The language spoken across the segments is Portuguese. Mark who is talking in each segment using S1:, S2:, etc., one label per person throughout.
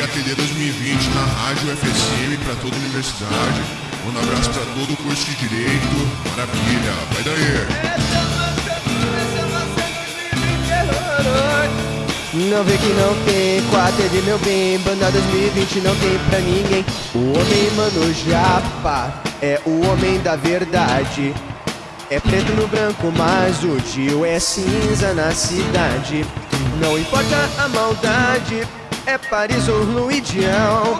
S1: aí a TD 2020 na rádio FSM pra toda a universidade. Um abraço pra todo o curso de Direito. Maravilha, vai daí.
S2: Não vê que não tem quatro de meu bem Banda 2020 não tem pra ninguém O homem mano japa É o homem da verdade É preto no branco mas o tio é cinza na cidade Não importa a maldade é Paris ou Luidião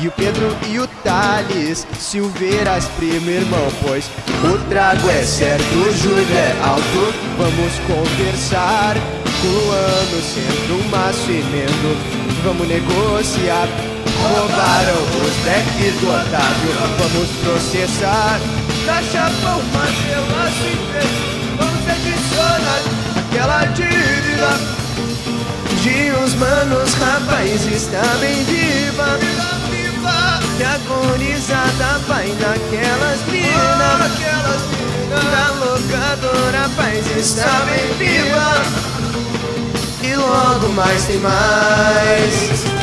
S2: E o Pedro e o Thales Silveiras, primo irmão Pois o trago é certo, o juro é alto. Vamos conversar ano sendo um maço emendo Vamos negociar. Roubaram os decks do Otávio. Vamos processar. Da relação inteiro Vamos adicionar aquela dívida Manos, rapaz, está bem viva. E agonizada vai naquelas minas. Da locadora, rapaz, está bem viva. E logo mais tem mais.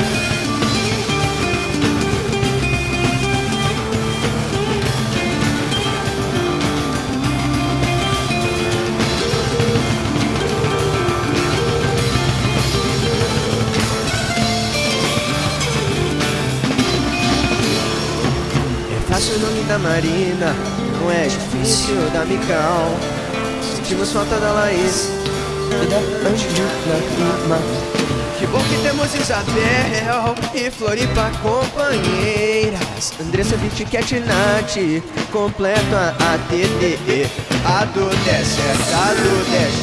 S2: Fácil o nome da Marina, não é difícil da Mical. Sentimos falta da Laís. Vida antes de lágrima Que bom que temos Isabel e Floripa companheiras. Andressa, Viti, Cat, Nath, completo a ATDE A do é a do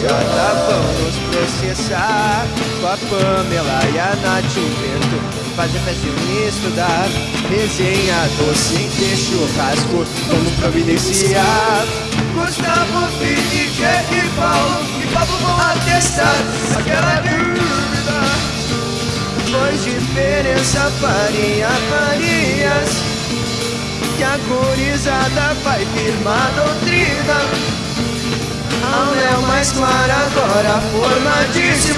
S2: chata, vamos processar. Com a Pamela e a Nath, o vento Fazer festa e estudar. Resenha doce, ter churrasco, vamos providenciar. Gustavo, Felipe e Paulo papo vão atestar. Aquela dúvida Pois diferença faria farias. Que a gorizada vai firmar doutrina. A Léo mais clara agora formadíssima